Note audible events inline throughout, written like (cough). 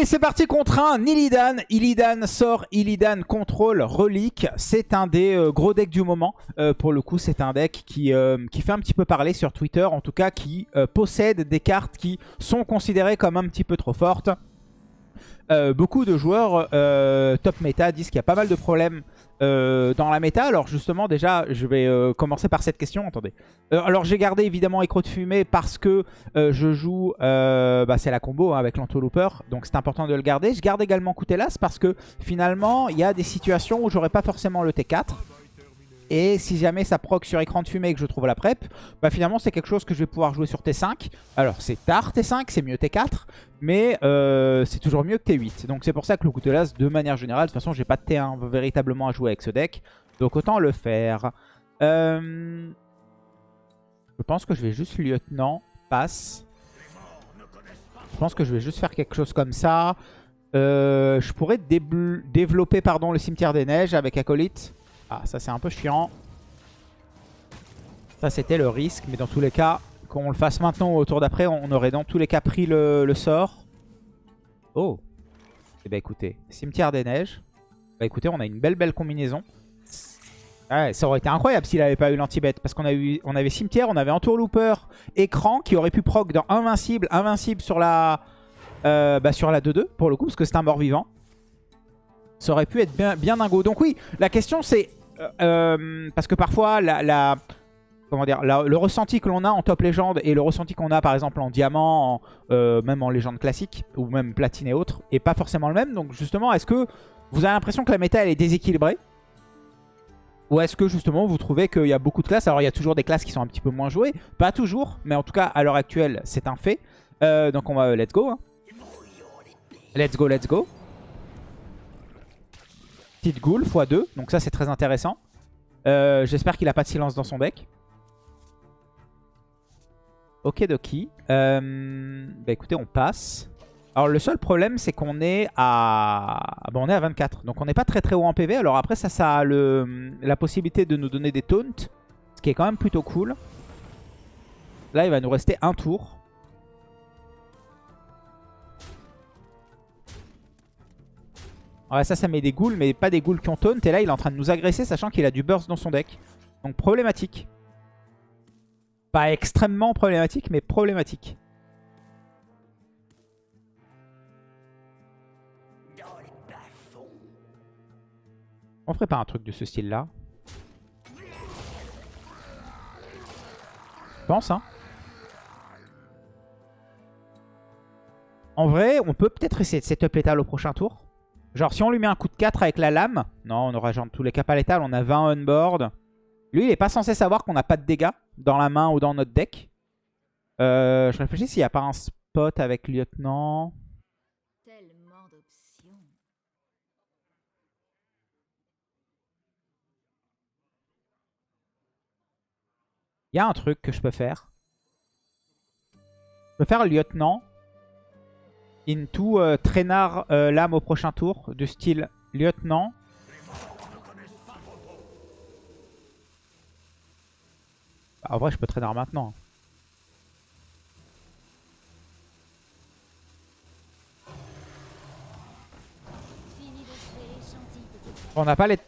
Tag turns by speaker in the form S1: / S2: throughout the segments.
S1: Allez, c'est parti contre un Illidan. Illidan sort, Illidan contrôle, relique. C'est un des euh, gros decks du moment. Euh, pour le coup, c'est un deck qui, euh, qui fait un petit peu parler sur Twitter. En tout cas, qui possède des cartes qui sont considérées comme un petit peu trop fortes. Beaucoup de joueurs top méta disent qu'il y a pas mal de problèmes euh, dans la méta. Alors justement, déjà, je vais euh, commencer par cette question. Attendez. Euh, alors j'ai gardé évidemment Écro de Fumée parce que je joue, bah, c'est la combo hein, avec l'Antolooper, donc c'est important de le garder. Je garde également Coutelas parce que finalement, il y a des situations où j'aurais pas forcément le T4. Et si jamais ça proc sur écran de fumée et que je trouve la prep, bah finalement c'est quelque chose que je vais pouvoir jouer sur T5. Alors c'est tard T5, c'est mieux T4, mais euh, c'est toujours mieux que T8. Donc c'est pour ça que le Coutelas, de manière générale, de toute façon j'ai pas de T1 véritablement à jouer avec ce deck. Donc autant le faire. Euh, je pense que je vais juste lieutenant, passe. Je pense que je vais juste faire quelque chose comme ça. Euh, je pourrais développer pardon, le cimetière des neiges avec Acolyte. Ah, ça c'est un peu chiant. Ça c'était le risque, mais dans tous les cas, qu'on le fasse maintenant ou au tour d'après, on aurait dans tous les cas pris le, sort. Oh Eh bah écoutez, cimetière des neiges. Bah écoutez, on a une belle belle combinaison. Ouais, ça aurait été incroyable s'il n'avait pas eu l'anti-bet. Parce qu'on on avait cimetière, on avait entourlooper, écran qui aurait pu proc dans invincible, invincible sur la euh, bah la 2-2 pour le coup, parce que c'est un mort vivant. Ça aurait pu être bien, bien dingo. Donc oui, la question c'est parce que parfois, la, comment dire, le ressenti que l'on a en top légende et le ressenti qu'on a par exemple en diamant, euh, même en légende classique, ou même platine et autres, est pas forcément le même. Donc justement, est-ce que vous avez l'impression que la méta elle est déséquilibrée? Ou est-ce que justement vous trouvez qu'il y a beaucoup de classes? Alors il y a toujours des classes qui sont un petit peu moins jouées. Pas toujours, mais en tout cas à l'heure actuelle c'est un fait. donc on va let's go. Hein. Let's go, let's go. Petite ghoul x2. Donc ça, c'est très intéressant. Euh, j'espère qu'il a pas de silence dans son deck. Ok, Doki. Euh, bah écoutez, on passe. Alors le seul problème, c'est qu'on est à... Bon, on est à 24. Donc on n'est pas très très haut en PV. Alors après, ça, ça a la possibilité de nous donner des taunts. Ce qui est quand même plutôt cool. Là, il va nous rester un tour. Ouais, ça, ça met des ghouls, mais pas des ghouls qui ont taunt. Et là, il est en train de nous agresser, sachant qu'il a du burst dans son deck. Donc problématique. Pas extrêmement problématique, mais problématique. On ferait pas un truc de ce style-là Je pense, hein. En vrai, on peut peut-être essayer de setup létal au prochain tour. Genre, si on lui met un coup de 4 avec la lame... Non, on aura genre tous les cas pas létal. On a 20 on-board. Lui, il est pas censé savoir qu'on n'a pas de dégâts dans la main ou dans notre deck. Euh, je réfléchis s'il n'y a pas un spot avec lieutenant. Il y a un truc que je peux faire. Je peux faire lieutenant into euh, traînard euh, lame au prochain tour, du style lieutenant. Bah, en vrai, je peux traînard maintenant. On n'a pas les...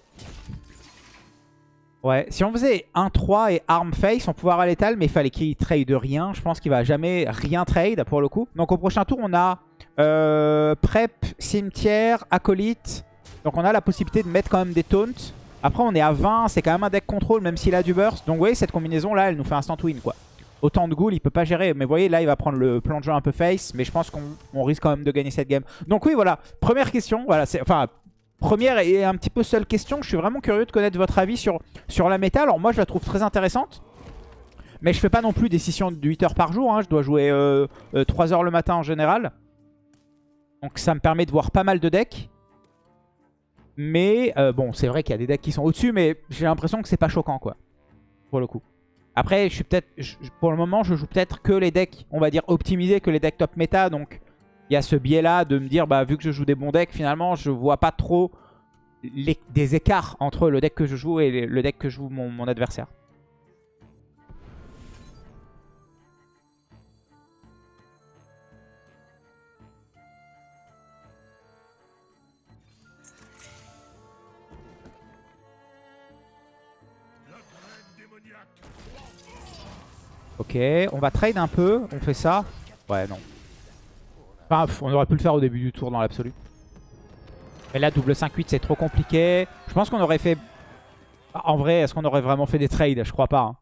S1: Ouais, si on faisait 1-3 et arm face, on pouvoir à létal, mais il fallait qu'il trade rien. Je pense qu'il va jamais rien trade pour le coup. Donc au prochain tour, on a euh, prep, cimetière, acolyte. Donc on a la possibilité de mettre quand même des taunts. Après on est à 20, c'est quand même un deck contrôle même s'il a du burst. Donc vous voyez cette combinaison là elle nous fait instant win quoi. Autant de ghoul il peut pas gérer. Mais vous voyez là il va prendre le plan de jeu un peu face. Mais je pense qu'on risque quand même de gagner cette game. Donc oui voilà, première question. Voilà, Enfin première et un petit peu seule question. Je suis vraiment curieux de connaître votre avis sur, sur la méta. Alors moi je la trouve très intéressante. Mais je fais pas non plus des de 8 heures par jour. Hein. Je dois jouer 3 euh, euh, heures le matin en général. Donc ça me permet de voir pas mal de decks. Mais euh, bon, c'est vrai qu'il y a des decks qui sont au-dessus, mais j'ai l'impression que c'est pas choquant, quoi. Pour le coup. Après, je suis peut-être, pour le moment, je joue peut-être que les decks, on va dire, optimisés, que les decks top méta. Donc, il y a ce biais-là de me dire, bah, vu que je joue des bons decks, finalement, je vois pas trop des écarts entre le deck que je joue et le deck que joue mon adversaire. Ok, on va trade un peu. On fait ça. Ouais, non. Enfin, on aurait pu le faire au début du tour dans l'absolu. Mais là, double 5-8, c'est trop compliqué. Je pense qu'on aurait fait... En vrai, est-ce qu'on aurait vraiment fait des trades? Je crois pas. Hein.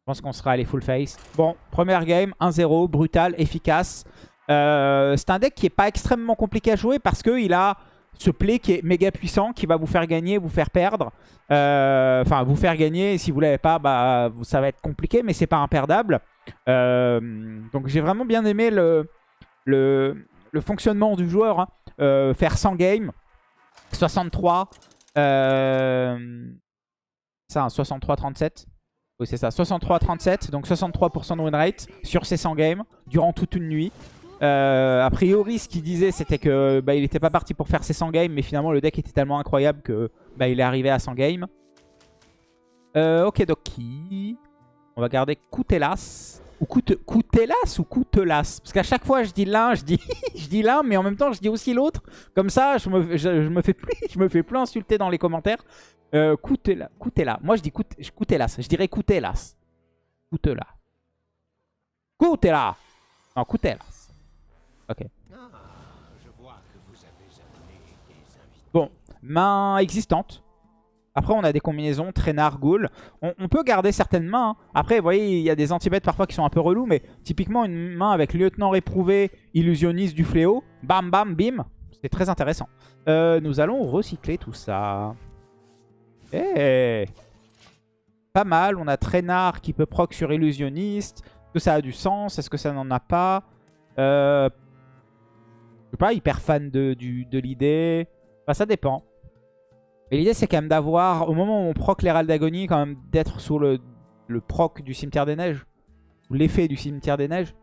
S1: Je pense qu'on serait allé full face. Bon, première game, 1-0, brutal, efficace. Euh, c'est un deck qui est pas extrêmement compliqué à jouer parce qu'il a ce play qui est méga puissant, qui va vous faire gagner, vous faire perdre. Euh, enfin, vous faire gagner. Et si vous l'avez pas, bah, ça va être compliqué, mais c'est pas imperdable. Euh, donc j'ai vraiment bien aimé le, le, fonctionnement du joueur. Hein. faire 100 games, 63. Euh, ça, 63-37. Oui, c'est ça. 63-37. Donc 63% de win rate sur ces 100 games durant toute une nuit. Euh, a priori, ce qu'il disait, c'était que bah, il n'était pas parti pour faire ses 100 games, mais finalement, le deck était tellement incroyable que bah, il est arrivé à 100 games. Euh, ok, Doki. On va garder Koutelas. Ou Koutelas ou Koutelas? Parce qu'à chaque fois, je dis l'un, je dis, (laughs) je dis l'un, mais en même temps, je dis aussi l'autre. Comme ça, je me, je, me fais plus, je me fais plus insulter dans les commentaires. Euh, Koutelas. Moi, je dis Koutelas. Je dirais Koutelas. Koutelas. Koutelas. Non, Koutelas. Ok. Bon, main existante. Après, on a des combinaisons, traînard, ghoul. On, peut garder certaines mains. Hein. Après, vous voyez, il y a des anti parfois qui sont un peu relous. Mais typiquement, une main avec lieutenant réprouvé, illusionniste du fléau. Bam, bam, bim. C'est très intéressant. Euh, nous allons recycler tout ça. Eh Pas mal. On a traînard qui peut proc sur illusionniste. Est-ce que ça a du sens? Est-ce que ça n'en a pas? Euh... Pas hyper fan de, de l'idée. Enfin, ça dépend. Mais l'idée, c'est quand même d'avoir, au moment où on proc l'Hérald d'Agonie, quand même d'être sur le, le proc du Cimetière des Neiges. Ou l'effet du Cimetière des Neiges.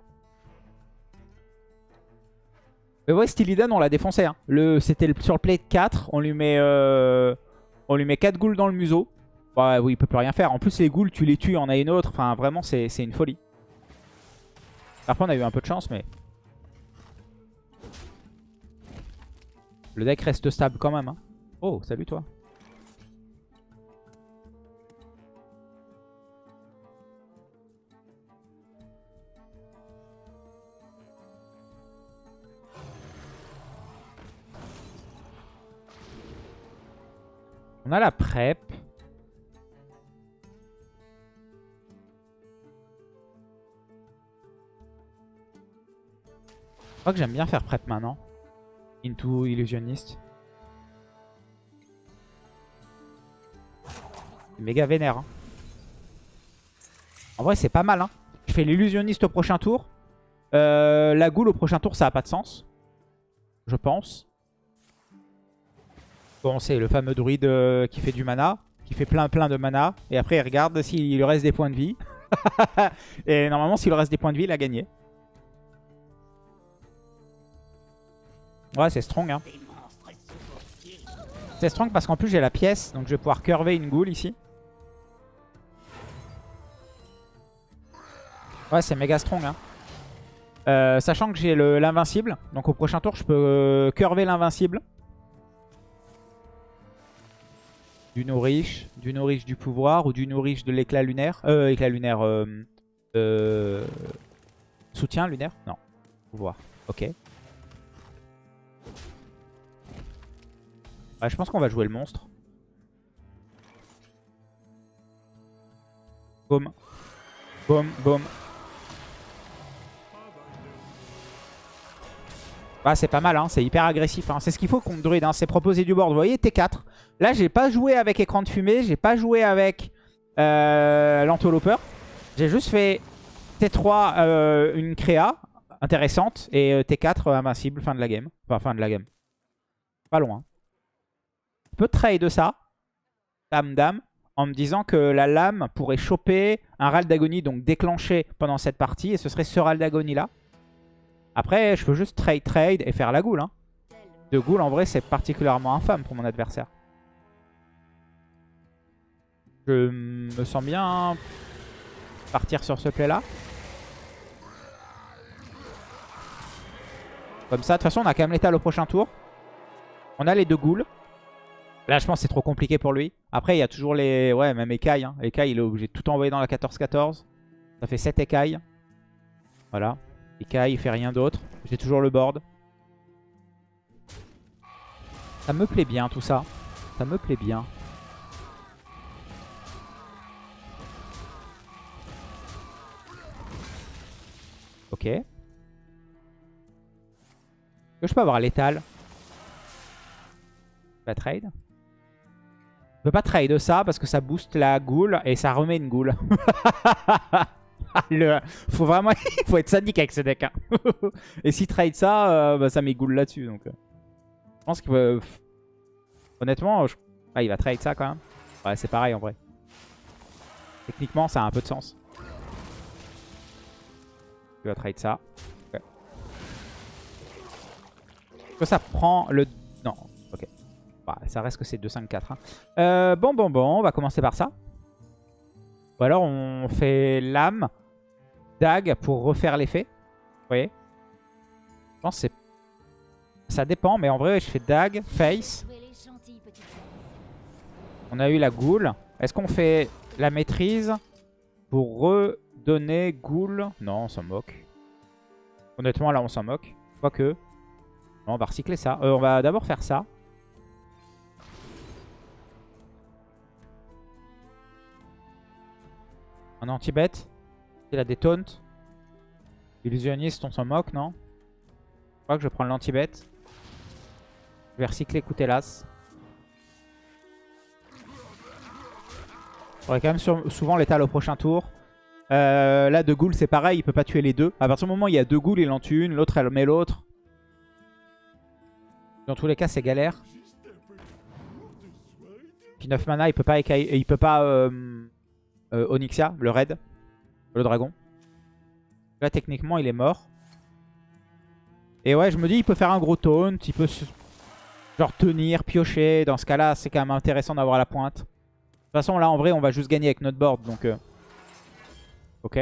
S1: Mais ouais, Stylidan, on l'a défoncé. Hein. C'était sur le play de 4. On lui met, euh, on lui met 4 ghouls dans le museau. Ouais, oui, il peut plus rien faire. En plus, les ghouls, tu les tues, on a une autre. Enfin, vraiment, c'est une folie. Parfois, on a eu un peu de chance, mais... Le deck reste stable quand même. Hein. Oh, salut toi. On a la prep. Je crois que j'aime bien faire prep maintenant. Into illusionniste. Méga vénère. Hein. En vrai, c'est pas mal. Hein. Je fais l'illusionniste au prochain tour. Euh, la goule au prochain tour, ça a pas de sens. Je pense. Bon, c'est le fameux druide euh, qui fait du mana. Qui fait plein plein de mana. Et après, il regarde s'il lui reste des points de vie. (laughs) et normalement, s'il reste des points de vie, il a gagné. Ouais, c'est strong. Hein. C'est strong parce qu'en plus, j'ai la pièce. Donc, je vais pouvoir curver une goule ici. Ouais, c'est méga strong. Hein. Euh, sachant que j'ai l'invincible. Donc au prochain tour, je peux euh, curver l'invincible. Du nourriche, du nourriche du pouvoir ou du nourriche de l'éclat lunaire? Euh, éclat lunaire. Euh, soutien lunaire? Non. Pouvoir. Ok. Ouais, je pense qu'on va jouer le monstre. Boum. Boum, boum. Ah, c'est pas mal, hein. c'est hyper agressif. Hein. C'est ce qu'il faut contre Druid, hein. c'est proposer du board. Vous voyez, T4. Là, j'ai pas joué avec écran de fumée, j'ai pas joué avec euh. J'ai juste fait T3, euh, une créa intéressante, et euh, T4, invincible, fin de la game. Enfin, fin de la game. Pas loin. Je peux trade ça, dame, dame, en me disant que la lame pourrait choper un râle d'agonie, donc déclencher pendant cette partie, et ce serait ce râle d'agonie là. Après, je peux juste trade trade et faire la goule. Hein. De goule, en vrai, c'est particulièrement infâme pour mon adversaire. Je me sens bien partir sur ce play-là. Comme ça, de toute façon, on a quand même l'étal au prochain tour. On a les deux ghouls. Là, je pense c'est trop compliqué pour lui. Après, il y a toujours les... Ouais, même écailles. Hein. Il est obligé de tout envoyer dans la 14-14. Ça fait 7 écailles. Voilà. Écailles, il fait rien d'autre. J'ai toujours le board. Ça me plaît bien, tout ça. Ça me plaît bien. Ok. Je peux avoir l'étal? Pas trade. Je peux pas trade ça parce que ça booste la goule et ça remet une goule. (laughs) Le... Faut vraiment (laughs) faut être sadique avec ce deck. Hein. (laughs) et si trade ça, euh, bah, ça met goule là-dessus. Donc, euh. Je pense que... Honnêtement, ah, il va trade ça quand même. Ouais, c'est pareil en vrai. Techniquement, ça a un peu de sens. Il va trade ça. Que ça prend le... Non. Bah, ça reste que c'est 2-5-4. Hein. Euh, bon, bon, bon, on va commencer par ça. Ou alors on fait lame, dague pour refaire l'effet. Vous voyez Je pense c'est... Ça dépend, mais en vrai, je fais dague, face. On a eu la goule. Est-ce qu'on fait la maîtrise pour redonner goule? Non, on s'en moque. Honnêtement, là, on s'en moque. Quoique. on va recycler ça. Euh, on va d'abord faire ça. Un anti-bet. Il a des taunts. Illusionniste, on s'en moque, non? Je crois que je prends l'anti-bet. Je vais recycler Coutelas. J'aurai quand même souvent l'étal au prochain tour. Euh, là, de Ghoul, c'est pareil, il peut pas tuer les deux. À partir du moment où il y a deux Ghouls, il en tue une, l'autre, elle met l'autre. Dans tous les cas, c'est galère. Puis 9 mana, il peut pas, il peut pas euh, euh, Onyxia, le raid, le dragon. Là, techniquement, il est mort. Et ouais, je me dis, il peut faire un gros taunt, il peut genre tenir, piocher. Dans ce cas-là, c'est quand même intéressant d'avoir la pointe. De toute façon, là, en vrai, on va juste gagner avec notre board, donc... Euh, ok.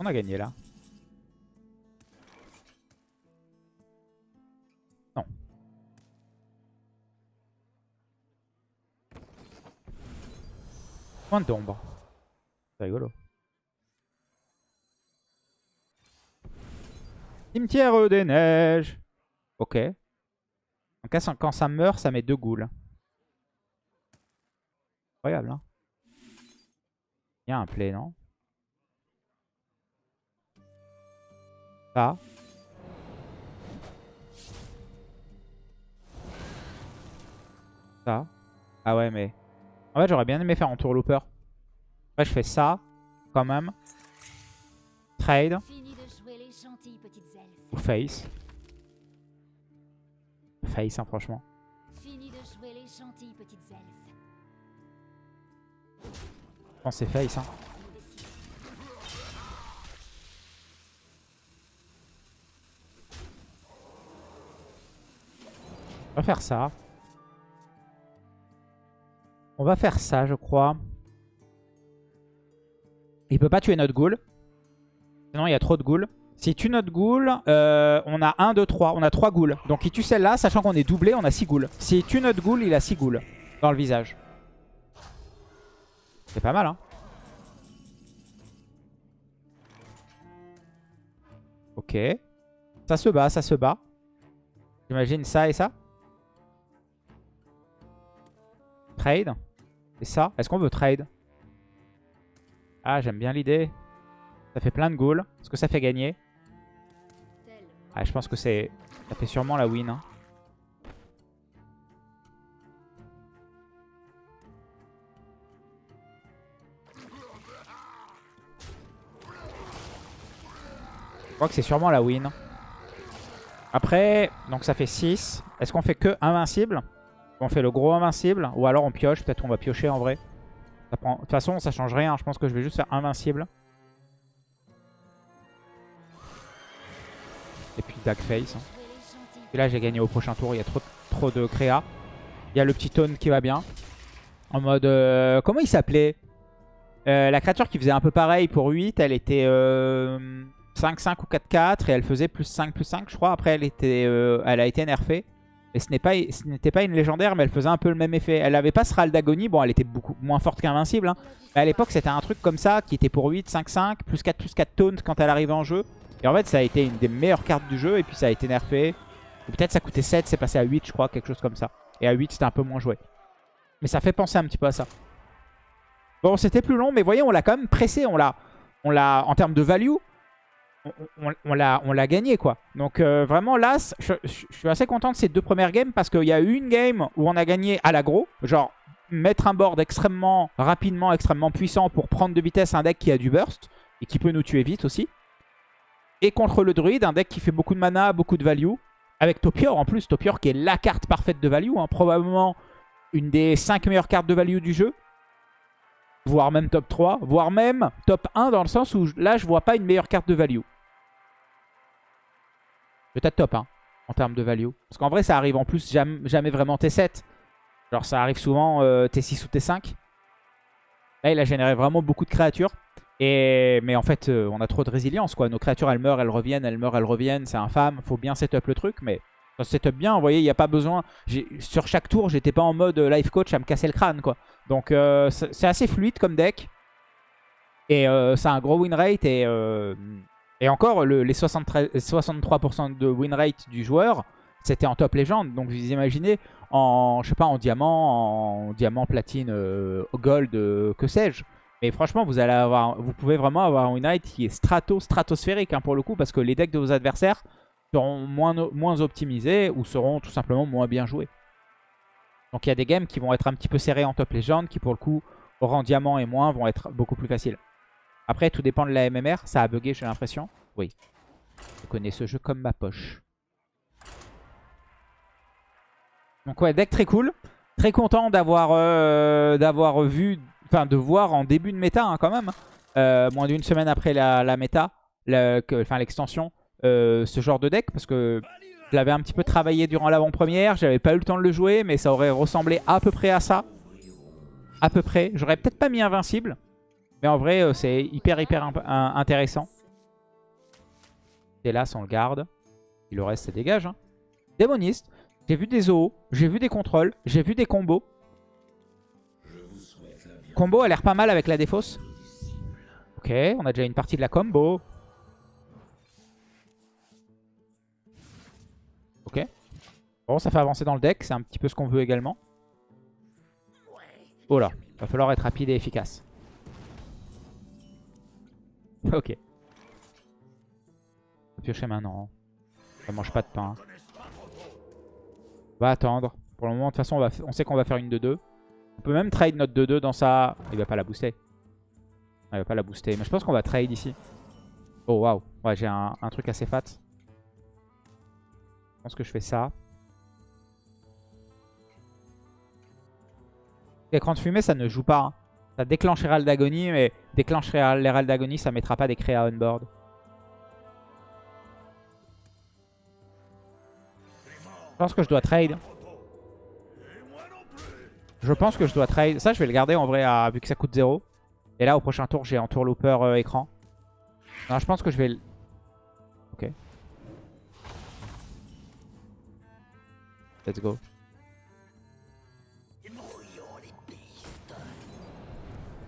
S1: On a gagné, là. Point d'ombre. C'est rigolo. Cimetière des neiges. Ok. En cas, quand ça meurt, ça met deux goules. Incroyable, hein. Il y a un play, non? Ça. Ça. Ah ouais, mais... En fait, j'aurais bien aimé faire un tour looper. Après, je fais ça, quand même. Trade. Ou face. Face, hein, franchement. Je pense c'est face, hein. On va faire ça. On va faire ça, je crois. Il peut pas tuer notre ghoul. Sinon, il y a trop de ghouls. S'il tue notre ghoul, euh, on a 1, 2, 3. On a 3 ghouls. Donc il tue celle-là, sachant qu'on est doublé, on a 6 ghouls. S'il tue notre ghoul, il a 6 ghouls dans le visage. C'est pas mal, hein. Ok. Ça se bat, ça se bat. J'imagine ça et ça. Trade. Et ça, est-ce qu'on veut trade? Ah, j'aime bien l'idée. Ça fait plein de ghouls. Est-ce que ça fait gagner? Ah, je pense que c'est... Ça fait sûrement la win. Hein. Je crois que c'est sûrement la win. Après, donc ça fait 6. Est-ce qu'on fait que invincible? On fait le gros invincible ou alors on pioche. Peut-être on va piocher en vrai. De toute façon, ça change rien. Je pense que je vais juste faire invincible. Et puis Dark Face. Hein. Et là, j'ai gagné au prochain tour. Il y a trop, trop de créa. Il y a le petit tone qui va bien. En mode... Euh, comment il s'appelait? Euh, La créature qui faisait un peu pareil pour 8, elle était... Euh, 5-5 ou 4-4 et elle faisait plus 5, plus 5 je crois. Après elle, était, euh, elle a été nerfée. Et ce n'était pas, une légendaire mais elle faisait un peu le même effet. Elle avait pas ce râle d'agonie. Bon elle était beaucoup moins forte qu'invincible. Hein. Mais à l'époque c'était un truc comme ça qui était pour 8, 5-5, plus 4, plus 4 taunt quand elle arrivait en jeu. Et en fait ça a été une des meilleures cartes du jeu et puis ça a été nerfé. Peut-être ça coûtait 7, c'est passé à 8 je crois, quelque chose comme ça. Et à 8 c'était un peu moins joué. Mais ça fait penser un petit peu à ça. Bon c'était plus long mais voyez on l'a quand même pressé. On l'a en termes de value on, l'a gagné quoi. Donc euh, vraiment là, je, suis assez content de ces deux premières games parce qu'il y a eu une game où on a gagné à l'agro. Genre mettre un board extrêmement rapidement, extrêmement puissant pour prendre de vitesse un deck qui a du burst et qui peut nous tuer vite aussi. Et contre le druide, un deck qui fait beaucoup de mana, beaucoup de value. Avec Topior en plus, Topior qui est la carte parfaite de value. Hein. probablement une des 5 meilleures cartes de value du jeu voire même top 3, voire même top 1 dans le sens où là je vois pas une meilleure carte de value. Peut-être top 1 hein, en termes de value. Parce qu'en vrai, ça arrive en plus jamais, vraiment T7. Genre, ça arrive souvent euh, T6 ou T5. Là, il a généré vraiment beaucoup de créatures. Et... Mais en fait, euh, on a trop de résilience. quoi. Nos créatures, elles meurent, elles reviennent, elles meurent, elles reviennent. C'est infâme. Faut bien setup le truc. Mais ça setup bien. Vous voyez, il n'y a pas besoin. Sur chaque tour, j'étais pas en mode euh, life coach à me casser le crâne. quoi. Donc, c'est assez fluide comme deck. Et ça a un gros win rate. Et et encore, les 63% de win rate du joueur, c'était en top légende. Donc vous imaginez, en, je sais pas, en diamant, en diamant, platine, euh, gold, euh, que sais-je. Mais franchement, vous, allez avoir, vous pouvez vraiment avoir un win rate qui est strato, stratosphérique hein, pour le coup. Parce que les decks de vos adversaires seront moins, moins optimisés ou seront tout simplement moins bien joués. Donc il y a des games qui vont être un petit peu serrés en top légende, qui pour le coup, rang diamant et moins, vont être beaucoup plus faciles. Après, tout dépend de la MMR. Ça a bugué, j'ai l'impression. Oui. Je connais ce jeu comme ma poche. Donc ouais, deck très cool. Très content d'avoir euh, vu, enfin de voir en début de méta hein, quand même, euh, moins d'une semaine après la, méta, enfin l'extension, euh, ce genre de deck. Parce que je l'avais un petit peu travaillé durant l'avant-première, j'avais pas eu le temps de le jouer, mais ça aurait ressemblé à peu près à ça. À peu près. J'aurais peut-être pas mis invincible, mais en vrai, c'est hyper, hyper intéressant. Là, on le garde. Et le reste, c'est dégage. Hein. Démoniste. J'ai vu des OO. J'ai vu des contrôles. J'ai vu des combos. Combo a l'air pas mal avec la défausse. Ok, on a déjà une partie de la combo. Ok. Bon, ça fait avancer dans le deck. C'est un petit peu ce qu'on veut également. Oh là, va falloir être rapide et efficace. (laughs) Ok. Piocher maintenant. Ça mange pas de pain. On va attendre. Pour le moment, de toute façon, on, sait qu'on va faire une 2-2. On peut même trade notre 2-2 dans sa... Il va pas la booster. Il va pas la booster. Mais je pense qu'on va trade ici. Oh, waouh. Ouais, j'ai un, truc assez fat. Je pense que je fais ça. L'écran de fumée, ça ne joue pas. Hein. Ça déclenche Herald d'agonie, mais déclencher l'Herald d'agonie, ça mettra pas des créas on board. Je pense que je dois trade. Je pense que je dois trade. Ça, je vais le garder en vrai, vu que ça coûte 0. Et là, au prochain tour, j'ai un tour looper euh, écran. Non, je pense que je vais... Ok. Let's go.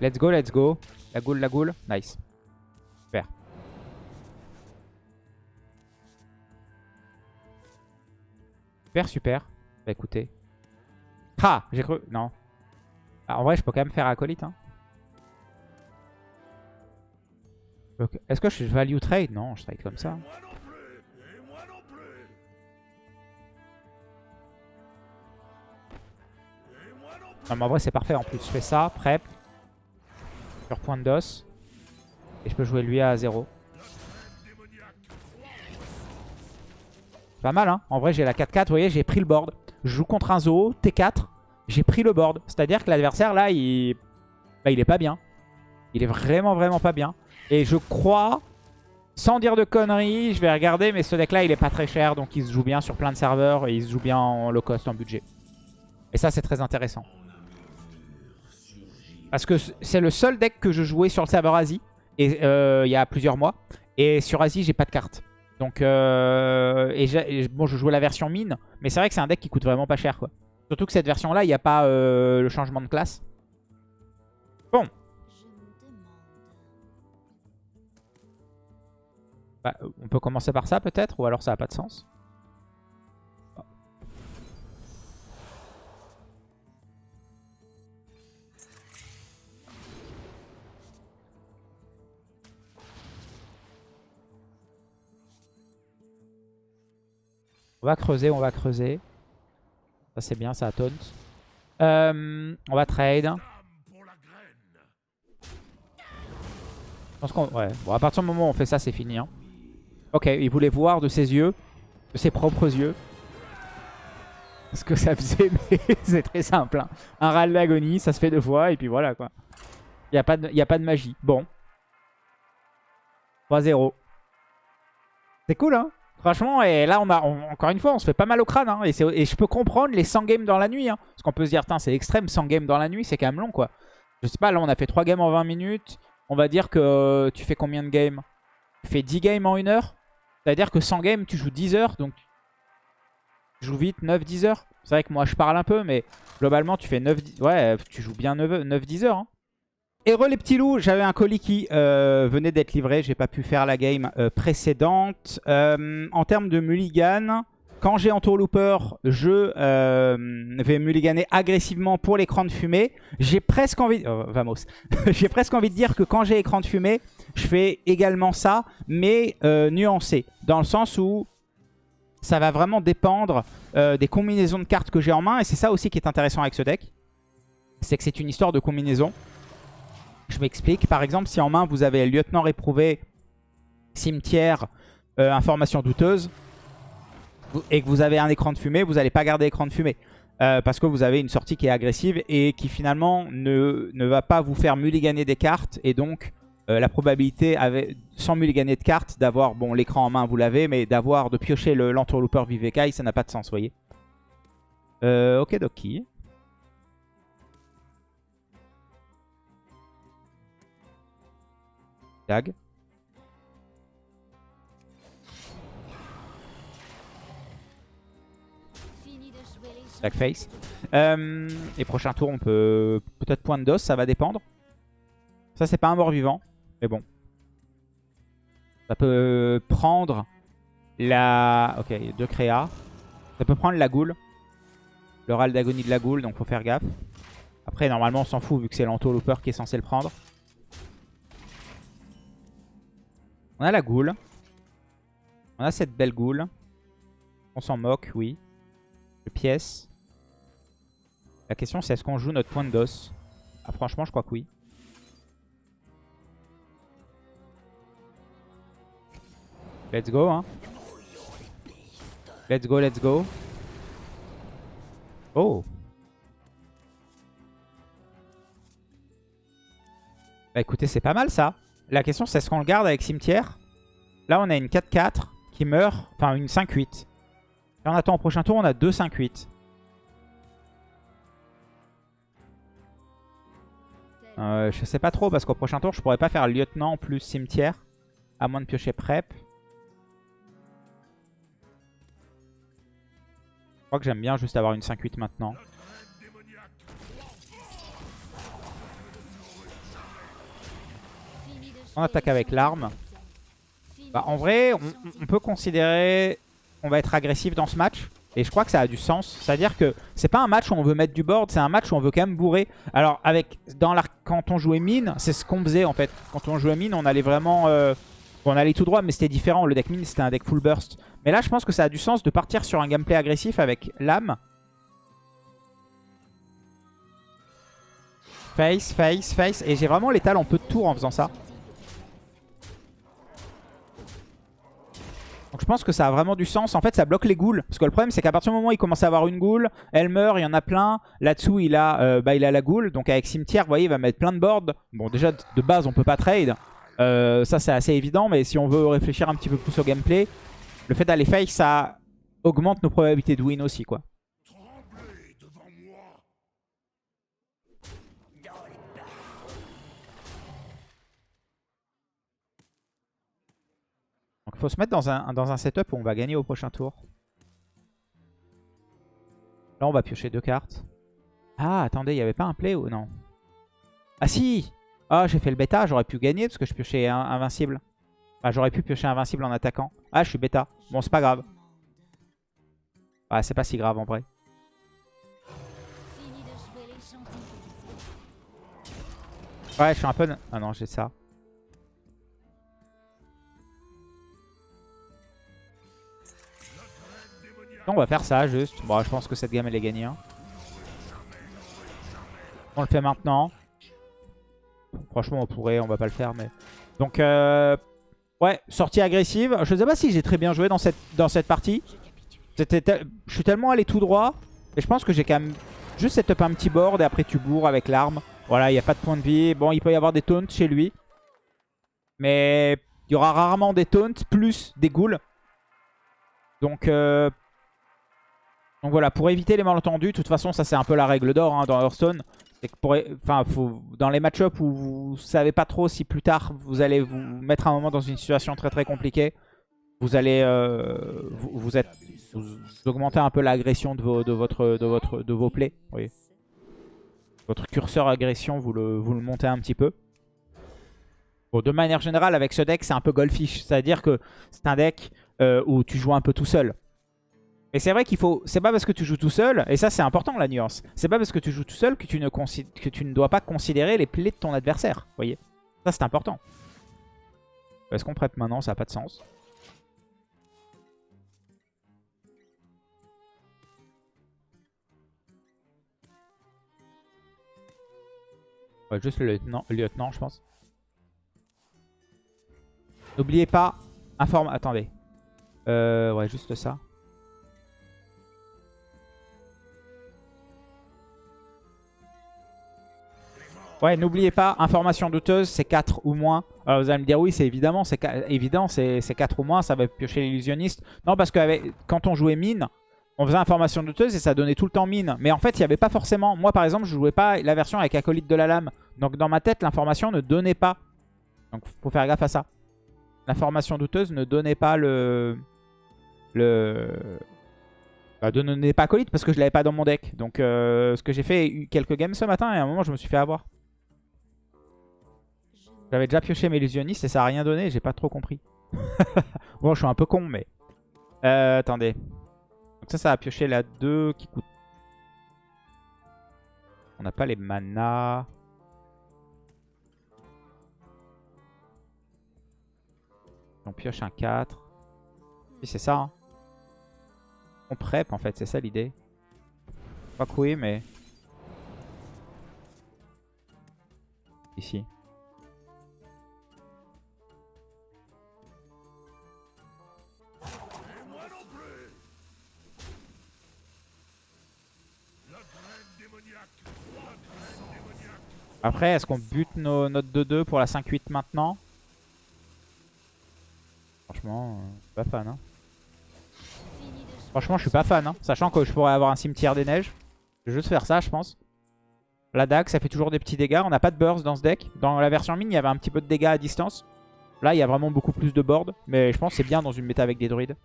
S1: Let's go, let's go. La goule, la goule. Nice. Super, super. Bah écoutez. Ah J'ai cru... Non. Ah, en vrai, je peux quand même faire acolyte. Hein. Est-ce que je value trade? Non, je trade comme ça. Non, mais en vrai, c'est parfait. En plus, je fais ça, prep sur point d'os. Et je peux jouer lui à 0. Pas mal, hein. En vrai, j'ai la 4-4. Vous voyez, j'ai pris le board. Je joue contre un Zoo, T4. J'ai pris le board. C'est-à-dire que l'adversaire, là, il... Bah, il est pas bien. Il est vraiment, vraiment pas bien. Et je crois, sans dire de conneries, je vais regarder, mais ce deck-là, il est pas très cher. Donc, il se joue bien sur plein de serveurs. Et il se joue bien en low cost, en budget. Et ça, c'est très intéressant. Parce que c'est le seul deck que je jouais sur le serveur Asie. et euh, il y a plusieurs mois. Et sur Asie, j'ai pas de carte. Donc, euh, et, bon, je jouais la version mine, mais c'est vrai que c'est un deck qui coûte vraiment pas cher, quoi. Surtout que cette version-là, il n'y a pas euh, le changement de classe. Bon. Bah, on peut commencer par ça, peut-être, ou alors ça n'a pas de sens. On va creuser, on va creuser. Ça c'est bien, ça taunt. Euh, on va trade. Je pense qu'on... Ouais. Bon, à partir du moment où on fait ça, c'est fini. Hein. Ok, il voulait voir de ses yeux, de ses propres yeux. Ce que ça faisait, (laughs) mais c'est très simple. Hein. Un râle d'agonie, ça se fait deux fois, et puis voilà quoi. Il n'y a, a pas de magie. Bon. 3-0. C'est cool, hein Franchement, et là, on a, encore une fois, on se fait pas mal au crâne. Hein, et, je peux comprendre les 100 games dans la nuit. Hein, parce qu'on peut se dire, c'est extrême, 100 games dans la nuit, c'est quand même long, quoi. Je sais pas, là, on a fait 3 games en 20 minutes. On va dire que euh, tu fais combien de games? Tu fais 10 games en 1 heure? C'est-à-dire que 100 games, tu joues 10 heures. Donc, tu joues vite, 9-10 heures. C'est vrai que moi, je parle un peu, mais globalement, tu fais 9... Ouais, tu joues bien 9-10 heures. Hein. Et les petits loups, j'avais un colis qui euh, venait d'être livré. J'ai pas pu faire la game euh, précédente. Euh, en termes de mulligan, quand j'ai entourlooper, je vais mulliganer agressivement pour l'écran de fumée. J'ai presque envie... Oh, vamos. (laughs) j'ai presque envie de dire que quand j'ai écran de fumée, je fais également ça, mais nuancé. Dans le sens où ça va vraiment dépendre des combinaisons de cartes que j'ai en main. Et c'est ça aussi qui est intéressant avec ce deck. C'est que c'est une histoire de combinaison. Je m'explique. Par exemple, si en main, vous avez lieutenant réprouvé, cimetière, euh, information douteuse, et que vous avez un écran de fumée, vous n'allez pas garder écran de fumée. Euh, parce que vous avez une sortie qui est agressive et qui finalement ne, ne va pas vous faire mulliganer des cartes. Et donc, euh, la probabilité, sans mulliganer de cartes, d'avoir, bon, l'écran en main, vous l'avez, mais d'avoir, de piocher l'entourlooper Vivekai, ça n'a pas de sens, voyez. ok, Doki. Dag. face. Euh, et prochain tour, on peut peut-être point de dos, ça va dépendre. Ça, c'est pas un mort-vivant, mais bon. Ça peut prendre la... Ok, deux créas. Ça peut prendre la goule. Le râle d'agonie de la goule, donc faut faire gaffe. Après, normalement, on s'en fout vu que c'est l'anto-looper qui est censé le prendre. On a la goule. On a cette belle goule. On s'en moque, oui. De pièces. La question c'est est-ce qu'on joue notre point de dos? Ah franchement je crois que oui. Let's go hein. Let's go, let's go. Oh Bah écoutez c'est pas mal ça. La question, c'est est-ce qu'on le garde avec cimetière? Là, on a une 4-4 qui meurt. Enfin, une 5-8. Et on attend au prochain tour, on a 2 5-8. Euh, je sais pas trop parce qu'au prochain tour, je pourrais pas faire lieutenant plus cimetière. À moins de piocher prep. Je crois que j'aime bien juste avoir une 5-8 maintenant. On attaque avec l'arme. Bah, en vrai, on, peut considérer qu'on va être agressif dans ce match. Et je crois que ça a du sens. C'est-à-dire que c'est pas un match où on veut mettre du board, c'est un match où on veut quand même bourrer. Alors, avec dans quand on jouait mine, c'est ce qu'on faisait en fait. Quand on jouait mine, on allait vraiment... Euh, on allait tout droit, mais c'était différent. Le deck mine, c'était un deck full burst. Mais là, je pense que ça a du sens de partir sur un gameplay agressif avec l'âme. Face, face, face. Et j'ai vraiment l'étal en peu de tours en faisant ça. Donc je pense que ça a vraiment du sens. En fait, ça bloque les ghouls. Parce que le problème, c'est qu'à partir du moment où il commence à avoir une ghoul, elle meurt, il y en a plein. Là-dessous, il, a, euh, bah, il a la ghoul. Donc avec cimetière, vous voyez, il va mettre plein de boards. Bon, déjà, de base, on peut pas trade. Euh, ça, c'est assez évident. Mais si on veut réfléchir un petit peu plus au gameplay, le fait d'aller face, ça augmente nos probabilités de win aussi, quoi. Faut se mettre dans un, dans un setup où on va gagner au prochain tour. Là, on va piocher deux cartes. Ah, attendez, il n'y avait pas un play ou non? Ah si Ah, j'ai fait le bêta, j'aurais pu gagner parce que je piochais invincible. Ah, j'aurais pu piocher invincible en attaquant. Ah, je suis bêta. Bon, c'est pas grave. Ah, c'est pas si grave en vrai. Ouais, je suis un peu... Ah non, j'ai ça. On va faire ça juste. Bon, je pense que cette game elle est gagnée. Hein. On le fait maintenant. Franchement, on pourrait, on va pas le faire. mais Donc, euh... ouais, sortie agressive. Je sais pas si j'ai très bien joué dans cette, dans cette partie. Je suis tellement allé tout droit. Et je pense que j'ai quand même juste setup un petit board et après tu bourres avec l'arme. Voilà, il n'y a pas de point de vie. Bon, il peut y avoir des taunts chez lui. Mais il y aura rarement des taunts plus des ghouls. Donc, euh, donc voilà, pour éviter les malentendus, de toute façon, ça c'est un peu la règle d'or hein, dans Hearthstone. Pour, enfin, dans les match-ups où vous savez pas trop si plus tard vous allez vous mettre un moment dans une situation très très compliquée, vous allez euh, vous, êtes, augmentez un peu l'agression de, vos, de, votre, de, votre, de vos plays. Votre curseur agression, vous le, vous le montez un petit peu. De manière générale, avec ce deck, c'est un peu goldfish. C'est-à-dire que c'est un deck euh, où tu joues un peu tout seul. Et c'est vrai qu'il faut... C'est pas parce que tu joues tout seul, et ça c'est important la nuance, c'est pas parce que tu joues tout seul que tu ne, que tu ne dois pas considérer les plaies de ton adversaire. Vous voyez Ça c'est important. Est-ce qu'on prête maintenant? Ça n'a pas de sens. Ouais, juste le lieutenant, lieutenant je pense. N'oubliez pas... Informe... Attendez. Euh, ouais, juste ça. Ouais, n'oubliez pas, information douteuse, c'est 4 ou moins. Alors vous allez me dire, oui, c'est évidemment, c'est évident, c'est 4 ou moins, ça va piocher l'illusionniste. Non, parce que quand on jouait mine, on faisait information douteuse et ça donnait tout le temps mine. Mais en fait, il n'y avait pas forcément... Moi, par exemple, je jouais pas la version avec acolyte de la lame. Donc dans ma tête, l'information ne donnait pas. Donc faut faire gaffe à ça. L'information douteuse ne donnait pas le... Le... Bah, ne donnait pas acolyte parce que je l'avais pas dans mon deck. Donc euh, ce que j'ai fait quelques games ce matin et à un moment, je me suis fait avoir. J'avais déjà pioché mes illusionnistes et ça a rien donné, j'ai pas trop compris. (laughs) bon, je suis un peu con, mais... Euh, attendez. Donc ça, ça a pioché la 2 qui coûte... On n'a pas les manas. On pioche un 4. Oui, c'est ça. Hein. On prep, en fait, c'est ça l'idée. Pas oui, mais... Ici. Après, est-ce qu'on bute nos, notre 2-2 pour la 5-8 maintenant? Franchement, euh, pas fan. Hein. Franchement, je suis pas fan. Hein. Sachant que je pourrais avoir un cimetière des neiges. Je vais juste faire ça, je pense. La dague, ça fait toujours des petits dégâts. On n'a pas de burst dans ce deck. Dans la version mine, il y avait un petit peu de dégâts à distance. Là, il y a vraiment beaucoup plus de board. Mais je pense que c'est bien dans une méta avec des druides.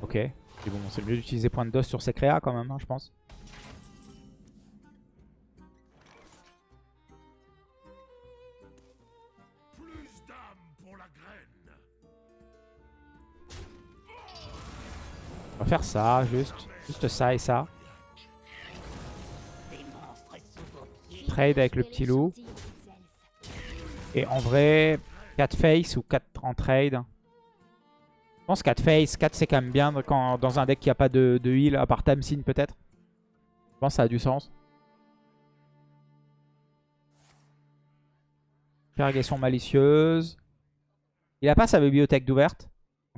S1: Ok. bon, c'est mieux d'utiliser point de dos sur ces créas quand même, hein, je pense. On va faire ça, juste. Juste ça et ça. Trade avec le petit loup. Et en vrai, 4 face ou 4 en trade. Je pense 4 face. 4 c'est quand même bien quand, dans un deck qui a pas de, de heal, à part Tamsin peut-être. Je pense que ça a du sens. Irrigation malicieuse. Il a pas sa bibliothèque d'ouverte.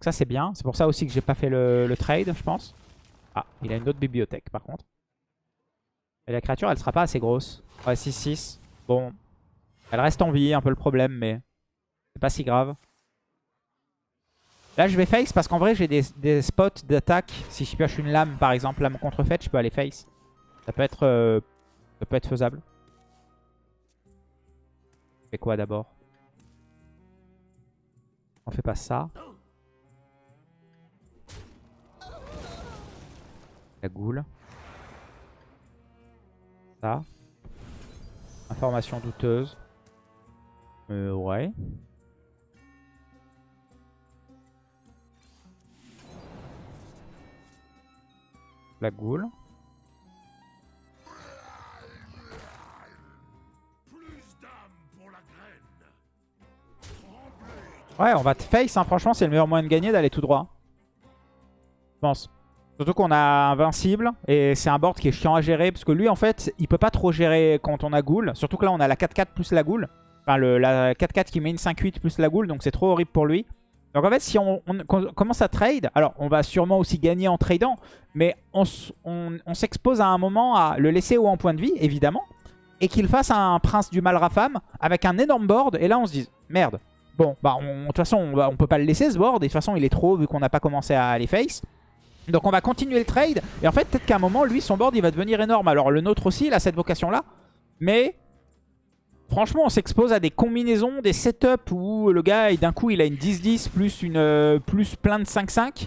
S1: Donc ça c'est bien. C'est pour ça aussi que j'ai pas fait le, trade, je pense. Ah, il a une autre bibliothèque par contre. Et la créature, elle sera pas assez grosse. Ouais, 6-6. Bon. Elle reste en vie, un peu le problème, mais c'est pas si grave. Là, je vais face parce qu'en vrai, j'ai des, spots d'attaque. Si je pioche une lame, par exemple, lame contrefaite, je peux aller face. Ça peut être, euh, faisable. Je fais quoi d'abord? On fait pas ça. La goule. Ça. Information douteuse. Euh, ouais. La goule. Ouais, on va te face, hein. franchement, c'est le meilleur moyen de gagner d'aller tout droit. Je pense. Surtout qu'on a Invincible, et c'est un board qui est chiant à gérer, parce que lui, en fait, il peut pas trop gérer quand on a Ghoul. Surtout que là, on a la 4-4 plus la Ghoul. Enfin, la 4-4 qui met une 5-8 plus la Ghoul, donc c'est trop horrible pour lui. Donc en fait, si on, commence à trade, alors on va sûrement aussi gagner en tradant, mais on, s'expose à un moment à le laisser haut en point de vie, évidemment, et qu'il fasse un prince du mal rafam avec un énorme board, et là on se dit, merde, bon, bah de toute façon, on, on peut pas le laisser ce board, et de toute façon il est trop vu qu'on n'a pas commencé à les face. Donc on va continuer le trade. Et en fait, peut-être qu'à un moment, lui, son board, il va devenir énorme. Alors le nôtre aussi, il a cette vocation-là. Mais franchement, on s'expose à des combinaisons, des setups où le gars, d'un coup, il a une 10-10 plus, une, euh, plus plein de 5-5.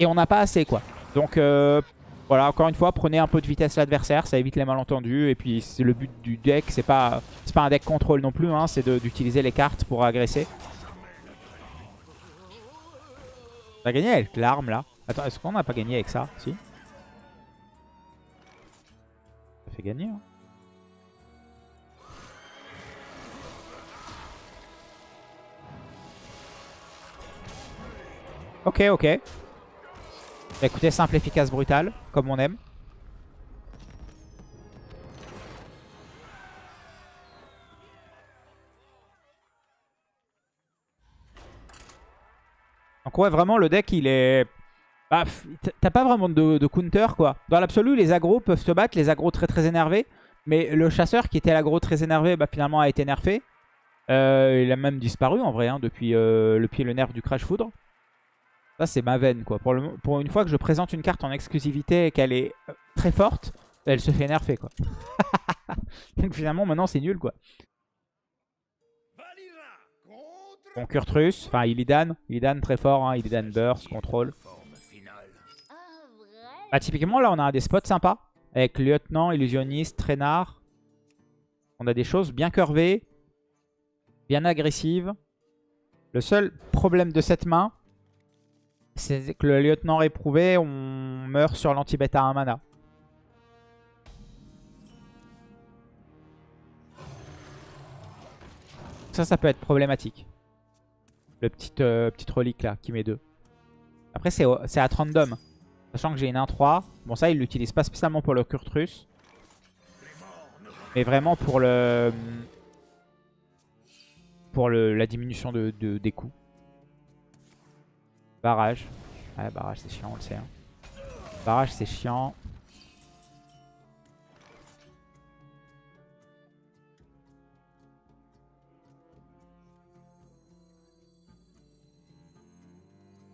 S1: Et on n'a pas assez, quoi. Donc euh, voilà, encore une fois, prenez un peu de vitesse l'adversaire. Ça évite les malentendus. Et puis le but du deck. C'est pas, pas un deck contrôle non plus. Hein, c'est d'utiliser les cartes pour agresser. On a gagné avec l'arme, là. Attends, est-ce qu'on n'a pas gagné avec ça? Si. Ça fait gagner. Hein. Ok, ok. Bah, écoutez, simple, efficace, brutal, comme on aime. Donc ouais, vraiment, le deck, il est bah, t'as pas vraiment de, counter quoi. Dans l'absolu, les agros peuvent se battre, les agros très très énervés. Mais le chasseur qui était l'agro très énervé, bah, finalement a été nerfé. Euh, il a même disparu en vrai, hein, depuis euh, le pied le nerf du Crash Foudre. Ça c'est ma veine quoi. Pour, une fois que je présente une carte en exclusivité et qu'elle est euh, très forte, elle se fait nerfer quoi. (laughs) Donc finalement maintenant c'est nul quoi. Bon Kurtrus, enfin Illidan, Illidan très fort, hein, Illidan Burst, contrôle. Bah, typiquement, là, on a des spots sympas. Avec lieutenant, illusionniste, traînard. On a des choses bien curvées. Bien agressives. Le seul problème de cette main, c'est que le lieutenant réprouvé, on meurt sur l'anti-bêta à 1 mana. Ça, ça peut être problématique. Le petit, euh, relique là, qui met 2. Après, c'est à 30 d'hommes. Sachant que j'ai une 1-3. Bon, ça, il l'utilise pas spécialement pour le Kurtrus. Mais vraiment pour le... Pour le, la diminution de, des coups. Barrage. Ouais, barrage, c'est chiant, on le sait. Hein. Barrage, c'est chiant.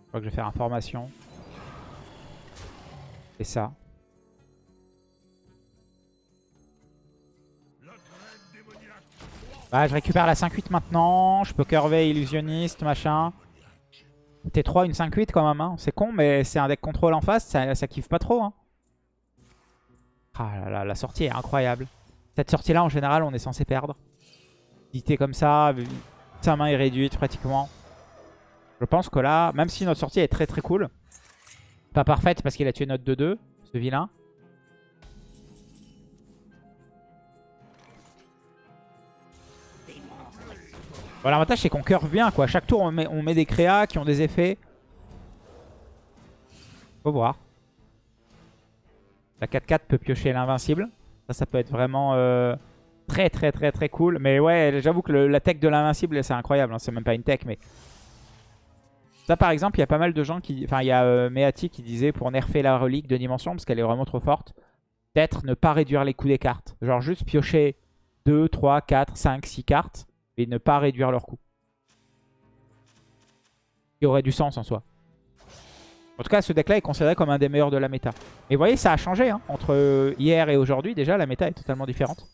S1: Je crois que je vais faire information ça. Bah, je récupère la 5-8 maintenant. Je peux curver illusionniste, machin. T3, une 5-8 quand même. Hein. C'est con, mais c'est un deck contrôle en face. Ça, ça kiffe pas trop. Hein. Ah là là, la sortie est incroyable. Cette sortie-là, en général, on est censé perdre. Dité comme ça, sa main est réduite pratiquement. Je pense que là, même si notre sortie est très très cool, pas parfaite parce qu'il a tué notre 2-2, ce vilain. Voilà, l'avantage c'est qu'on curve bien quoi. Chaque tour on met, on met des créas qui ont des effets. Faut voir. La 4-4 peut piocher l'invincible. Ça, ça peut être vraiment euh, très très très très cool. Mais ouais, j'avoue que la tech de l'invincible c'est incroyable. Hein. C'est même pas une tech mais ça par exemple, il y a pas mal de gens qui... Enfin, il y a euh, Meati qui disait pour nerfer la relique de dimension parce qu'elle est vraiment trop forte, peut-être ne pas réduire les coups des cartes. Genre juste piocher 2, 3, 4, 5, 6 cartes et ne pas réduire leurs coups. Qui aurait du sens en soi. En tout cas, ce deck-là est considéré comme un des meilleurs de la méta. Et vous voyez, ça a changé. Hein. Entre hier et aujourd'hui, déjà, la méta est totalement différente.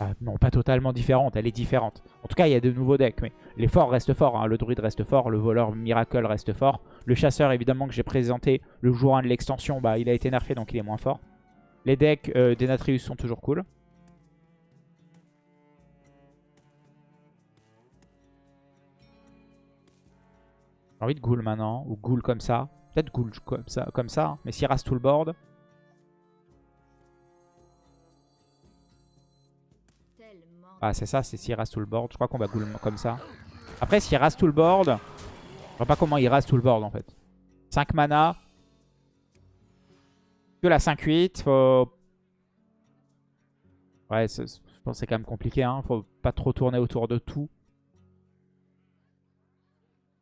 S1: Ah, non, pas totalement différente, elle est différente. En tout cas, il y a de nouveaux decks, mais les forts restent forts. hein. Le druide reste fort, le voleur miracle reste fort. Le chasseur, évidemment, que j'ai présenté le jour 1 de l'extension, bah, il a été nerfé, donc il est moins fort. Les decks euh, d'Enatrius sont toujours cool. J'ai envie de ghoul maintenant, ou ghoul comme ça. Peut-être ghoul comme ça, comme ça hein. mais s'il rase tout le board... Ah, c'est ça, c'est s'il rase tout le board. Je crois qu'on va ghoul comme ça. Après, s'il rase tout le board, je vois pas comment il rase tout le board en fait. 5 mana. Que la 5-8. Faut... Ouais, je pense que c'est quand même compliqué. Hein. Faut pas trop tourner autour de tout.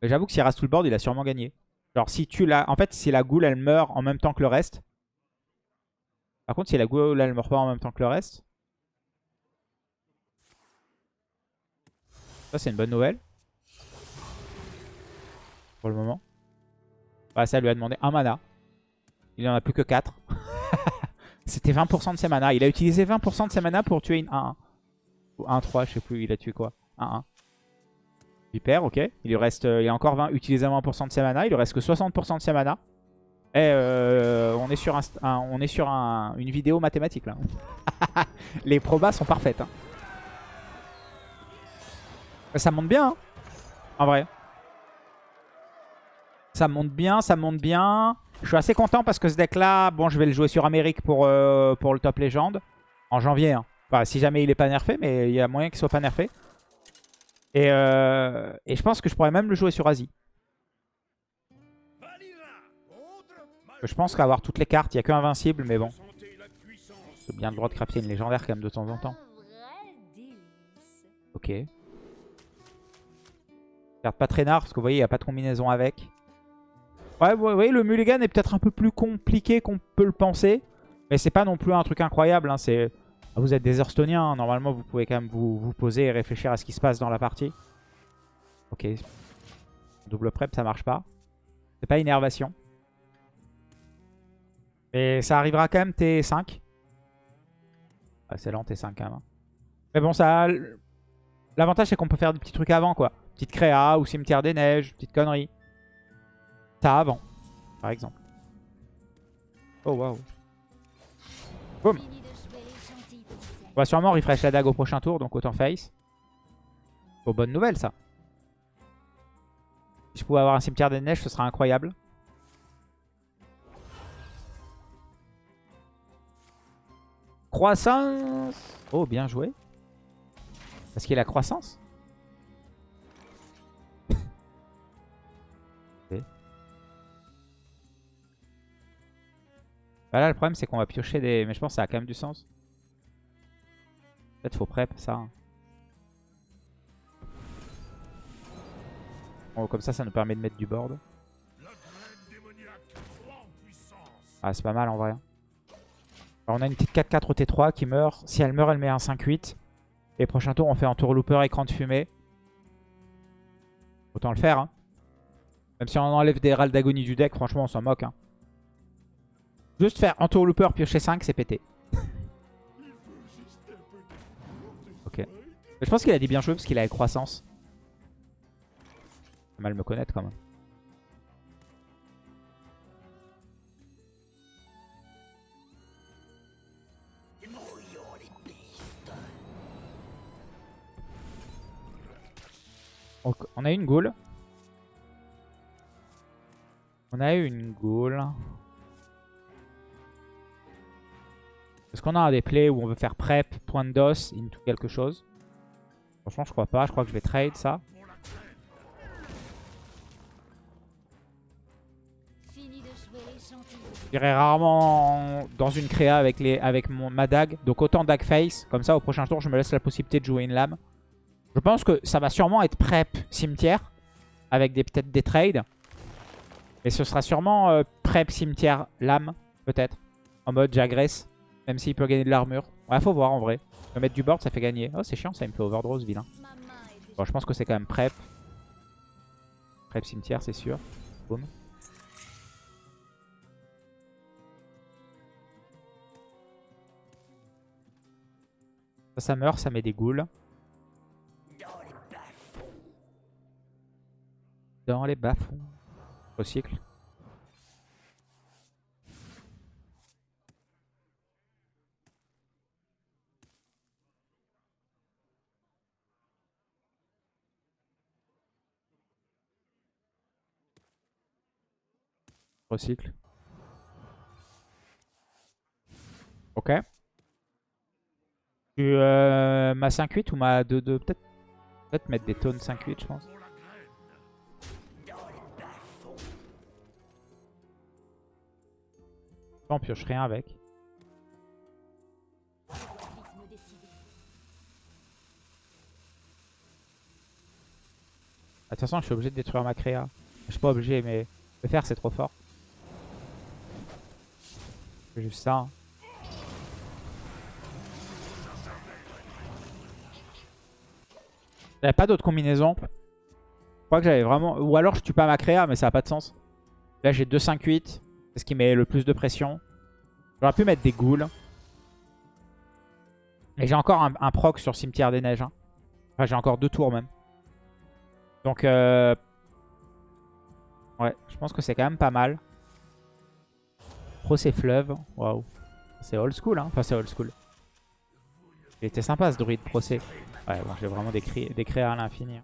S1: J'avoue que s'il rase tout le board, il a sûrement gagné. Genre, si tu la... En fait, si la ghoul, elle meurt en même temps que le reste. Par contre, si la ghoul, elle meurt pas en même temps que le reste. Ça, c'est une bonne nouvelle. Pour le moment. Bah, ça lui a demandé un mana. Il en a plus que 4. (laughs) C'était 20% de ses mana. Il a utilisé 20% de ses mana pour tuer une 1-1. Ou 1-3, je sais plus. Il a tué quoi 1-1. Super, ok. Il lui reste, euh, il a encore 20, utilisé 20% de ses mana. Il lui reste que 60% de ses mana. Et euh, on est sur, un, un- on est sur un- une vidéo mathématique là. (laughs) Les probas sont parfaites. hein. Ça monte bien, hein, en vrai. Ça monte bien, ça monte bien. Je suis assez content parce que ce deck-là, bon, je vais le jouer sur Amérique pour, euh, pour le top légende. En janvier. hein. Enfin, si jamais il est pas nerfé, mais il y a moyen qu'il soit pas nerfé. Et, euh, et je pense que je pourrais même le jouer sur Asie. Je pense qu'avoir toutes les cartes, il n'y a que Invincible, mais bon. C'est bien le droit de crafter une légendaire quand même de temps en temps. Ok. Carte pas très nard parce que vous voyez, il n'y a pas de combinaison avec. Ouais, vous voyez, le mulligan est peut-être un peu plus compliqué qu'on peut le penser. Mais c'est pas non plus un truc incroyable. hein, c'est... Ah, Vous êtes des Hearthstoniens, hein, normalement vous pouvez quand même vous, vous poser et réfléchir à ce qui se passe dans la partie. Ok. Double prep, ça marche pas. C'est pas énervation. Mais ça arrivera quand même T5. Ah, c'est lent T5 quand même. hein. Mais bon, ça... L'avantage c'est qu'on peut faire des petits trucs avant quoi. Petite créa ou cimetière des neiges, petite connerie. Ça avant, par exemple. Oh waouh. Boum. On va sûrement refresh la dague au prochain tour, donc autant face. Oh, bonne nouvelle ça. Si je pouvais avoir un cimetière des neiges, ce serait incroyable. Croissance Oh, bien joué. Parce qu'il a croissance Bah là, le problème, c'est qu'on va piocher des... Mais je pense que ça a quand même du sens. Peut-être faut prep ça. hein. Bon, comme ça, ça nous permet de mettre du board. Ah, c'est pas mal en vrai. On a une petite 4-4 au T3 qui meurt. Si elle meurt, elle met un 5-8. Et prochain tour, on fait un tour looper écran de fumée. Autant le faire. Hein. Même si on enlève des râles d'agonie du deck, franchement, on s'en moque. Hein. Juste faire un tour looper, piocher 5, c'est pété. ok. Je pense qu'il a dit bien joué parce qu'il a croissance. Mal me connaître quand même. Donc, on a une ghoul. On a une ghoul. Est-ce qu'on a des plays où on veut faire prep, point de dos, into quelque chose? Franchement, je crois pas. Je crois que je vais trade ça. J'irai rarement dans une créa avec, les, avec ma dague. Donc autant dague face. Comme ça, au prochain tour, je me laisse la possibilité de jouer une lame. Je pense que ça va sûrement être prep cimetière. Avec peut-être des trades. Et ce sera sûrement euh, prep cimetière lame. Peut-être. En mode j'agresse. Même s'il peut gagner de l'armure. Ouais, faut voir en vrai. Peux mettre du board, ça fait gagner. Oh, c'est chiant, ça il me fait overdraw ce vilain. Bon, je pense que c'est quand même prep. Prep cimetière, c'est sûr. Boum. Ça, ça meurt, ça met des ghouls. Dans les bas-fonds. Recycle. Recycle. Ok. Tu euh, ma 5-8 ou ma 2-2 Peut-être peut mettre des tonnes 5-8 je pense. On pioche rien avec. De toute façon, je suis obligé de détruire ma créa. Je suis pas obligé, mais le faire, c'est trop fort. Juste ça. J'avais pas d'autre combinaison. Je crois que j'avais vraiment... Ou alors je tue pas ma créa, mais ça a pas de sens. Là, j'ai 2-5-8. C'est ce qui met le plus de pression. J'aurais pu mettre des ghouls. Et j'ai encore un, un proc sur Cimetière des Neiges. hein. Enfin, j'ai encore deux tours même. Donc, euh... ouais, je pense que c'est quand même pas mal. Procès fleuve, waouh. C'est old school, hein. Enfin, c'est old school. Il était sympa ce druide procès. Ouais, bon, j'ai vraiment décrit, décrit à l'infini.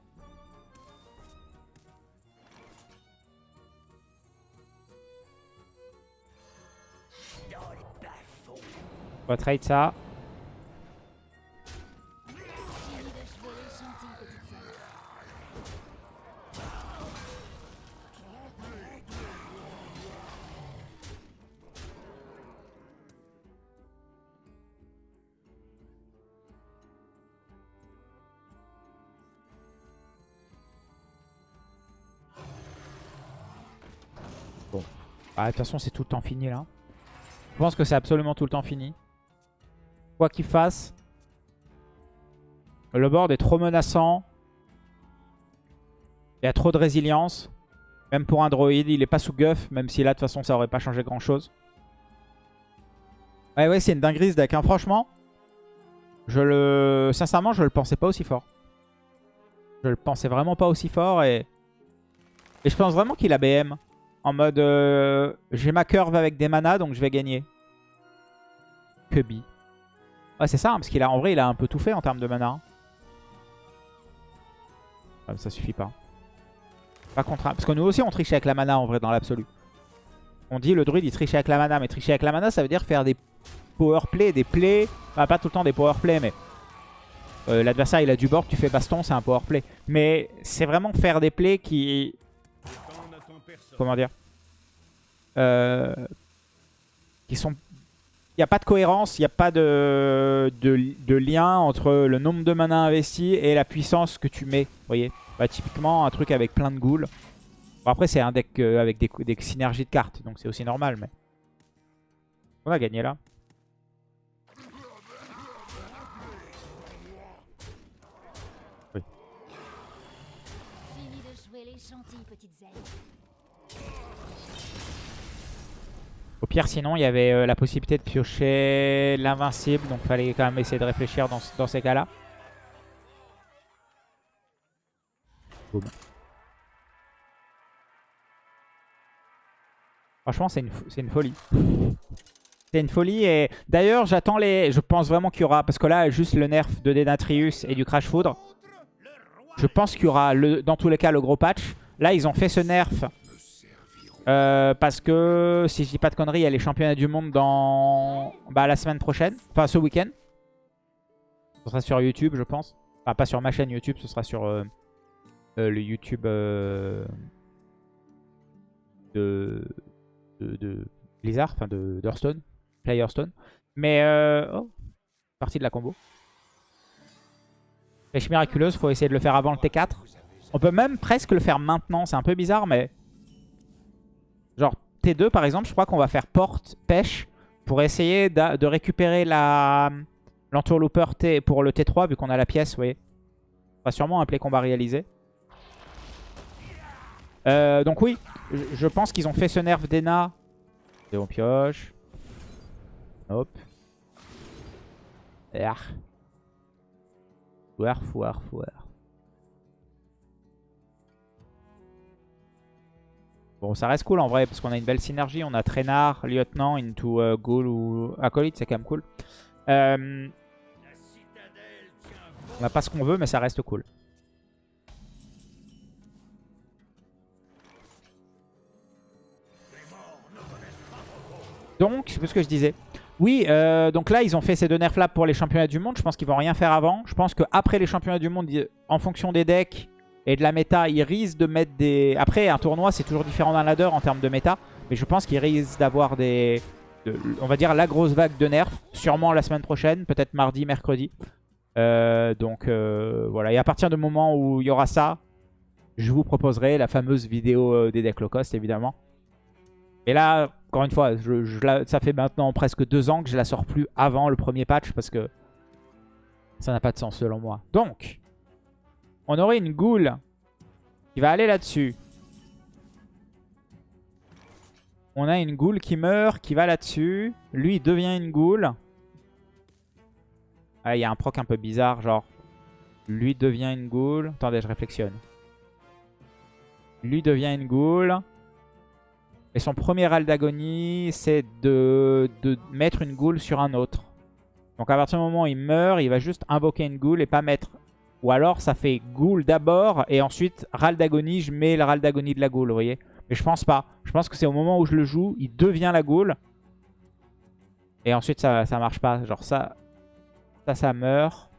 S1: On va trade ça. Ah, de toute façon, c'est tout le temps fini là. Je pense que c'est absolument tout le temps fini. Quoi qu'il fasse. Le board est trop menaçant. Il y a trop de résilience. Même pour un droïde, il est pas sous guff. Même si là, de toute façon, ça aurait pas changé grand chose. Ouais, ouais, c'est une dinguerie ce deck. hein. Franchement, je le... sincèrement, je le pensais pas aussi fort. Je le pensais vraiment pas aussi fort. Et, et je pense vraiment qu'il a BM. En mode, euh, j'ai ma curve avec des manas, donc je vais gagner. Kubi. Ouais, c'est ça, hein, parce qu'il a, en vrai, il a un peu tout fait en termes de mana. hein. Mais ça suffit pas. Pas contre Parce que nous aussi, on triche avec la mana, en vrai, dans l'absolu. On dit, le druide, il triche avec la mana. Mais tricher avec la mana, ça veut dire faire des power play, des plays. Enfin, pas tout le temps des power play, mais... euh, L'adversaire, il a du board, tu fais baston, c'est un power play. Mais c'est vraiment faire des plays qui comment dire? Euh, qui sont il n'y a pas de cohérence, il n'y a pas de, lien entre le nombre de mana investi et la puissance que tu mets. Vous voyez? Bah, Typiquement, un truc avec plein de ghouls. Après, c'est un deck euh, avec des, des synergies de cartes, donc c'est aussi normal. mais On a gagné là. Au pire, sinon, il y avait euh, la possibilité de piocher l'invincible. Donc, fallait quand même essayer de réfléchir dans, ces cas-là. Franchement, c'est une, folie. C'est une folie. Et d'ailleurs, j'attends les... Je pense vraiment qu'il y aura... Parce que là, juste le nerf de Denatrius et du Crash Foudre. Je pense qu'il y aura, dans tous les cas, le gros patch. Là, ils ont fait ce nerf euh, parce que, si je dis pas de conneries, il y a les championnats du monde dans bah, la semaine prochaine. Enfin, ce week-end. Ce sera sur YouTube, je pense. Enfin, pas sur ma chaîne YouTube, ce sera sur euh, euh, le YouTube de, Blizzard, enfin de d'Hearthstone, Play Hearthstone. Mais, oh, partie de la combo. Flèche miraculeuse, faut essayer de le faire avant le T4. On peut même presque le faire maintenant, c'est un peu bizarre, mais... Genre T2 par exemple, je crois qu'on va faire porte, pêche pour essayer de récupérer la l'entourlooper T pour le T3 vu qu'on a la pièce, vous voyez. On va sûrement un play combat réalisé. Euh, donc oui, je, pense qu'ils ont fait ce nerf d'Ena. Et on pioche. Hop. Fouer, fouer, fouer. Bon, ça reste cool en vrai, parce qu'on a une belle synergie. On a Traînard, Lieutenant, into euh, Ghoul ou Acolyte, c'est quand même cool. Euh, on n'a pas ce qu'on veut, mais ça reste cool. Donc, plus ce que je disais. Oui, euh, donc là, ils ont fait ces deux nerfs là pour les championnats du monde. Je pense qu'ils vont rien faire avant. Je pense qu'après les championnats du monde, en fonction des decks et de la méta, ils risquent de mettre des... Après, un tournoi, c'est toujours différent d'un ladder en termes de méta. Mais je pense qu'ils risquent d'avoir des... on va dire la grosse vague de nerfs. Sûrement la semaine prochaine, peut-être mardi, mercredi. Euh, donc euh, voilà, et à partir du moment où il y aura ça, je vous proposerai la fameuse vidéo des decks low cost, évidemment. Et là, encore une fois, ça fait maintenant presque deux ans que je la sors plus avant le premier patch parce que ça n'a pas de sens selon moi. Donc, on aurait une goule qui va aller là-dessus. On a une goule qui meurt, qui va là-dessus. Lui, devient une goule. Ah, il y a un proc un peu bizarre, genre... Lui devient une goule. Attendez, je réflexionne. Lui devient une goule. Et son premier râle d'agonie, c'est de, mettre une goule sur un autre. Donc à partir du moment où il meurt, il va juste invoquer une goule et pas mettre... Ou alors ça fait goule d'abord et ensuite râle d'agonie, je mets le râle d'agonie de la goule, vous voyez Mais je pense pas. Je pense que c'est au moment où je le joue, il devient la goule. Et ensuite ça, ça marche pas. Genre ça, ça, ça meurt.